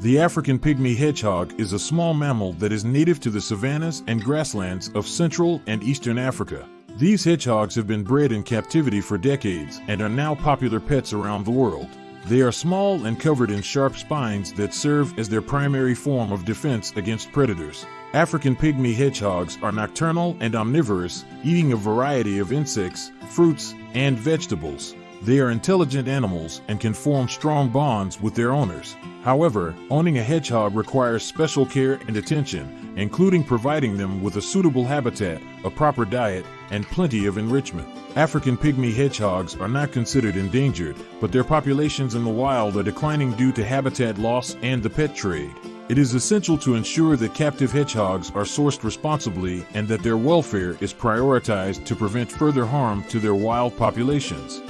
The African pygmy hedgehog is a small mammal that is native to the savannas and grasslands of Central and Eastern Africa. These hedgehogs have been bred in captivity for decades and are now popular pets around the world. They are small and covered in sharp spines that serve as their primary form of defense against predators. African pygmy hedgehogs are nocturnal and omnivorous, eating a variety of insects, fruits, and vegetables. They are intelligent animals and can form strong bonds with their owners. However, owning a hedgehog requires special care and attention, including providing them with a suitable habitat, a proper diet, and plenty of enrichment. African pygmy hedgehogs are not considered endangered, but their populations in the wild are declining due to habitat loss and the pet trade. It is essential to ensure that captive hedgehogs are sourced responsibly and that their welfare is prioritized to prevent further harm to their wild populations.